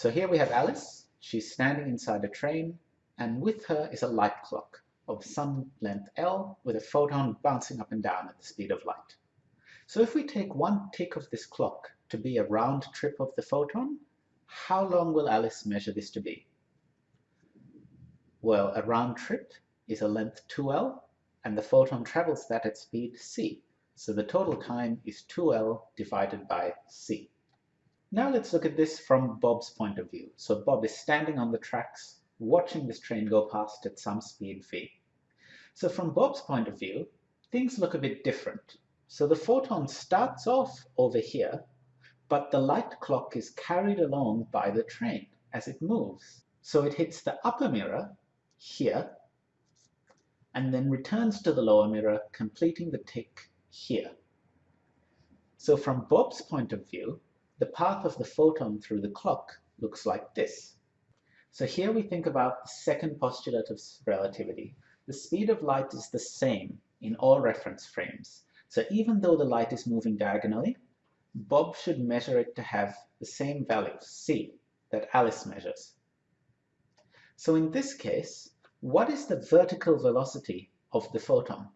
So here we have Alice. She's standing inside a train, and with her is a light clock of some length L with a photon bouncing up and down at the speed of light. So if we take one tick of this clock to be a round trip of the photon, how long will Alice measure this to be? Well, a round trip is a length 2L, and the photon travels that at speed c. So the total time is 2L divided by c. Now let's look at this from Bob's point of view. So Bob is standing on the tracks, watching this train go past at some speed v. So from Bob's point of view, things look a bit different. So the photon starts off over here, but the light clock is carried along by the train as it moves. So it hits the upper mirror here, and then returns to the lower mirror, completing the tick here. So from Bob's point of view, the path of the photon through the clock looks like this. So here we think about the second postulate of relativity, the speed of light is the same in all reference frames. So even though the light is moving diagonally, Bob should measure it to have the same value, c, that Alice measures. So in this case, what is the vertical velocity of the photon?